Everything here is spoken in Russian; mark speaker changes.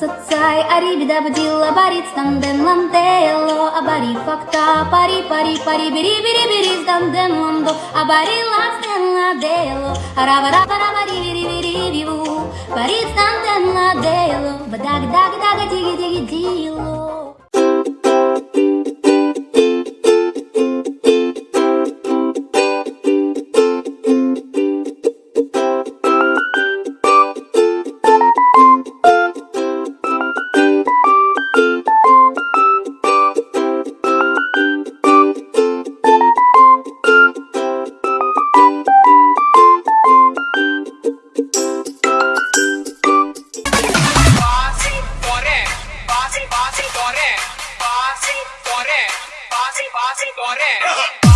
Speaker 1: Абари бида бадила барит станден лантело Абари факта пари пари пари бири бири бири станден ландо Абари ластен ладело Арава рава рава ри бири бири биву Барит станден ладело Бадаг даг даг диги диги дило
Speaker 2: गौरे पास पास गौरे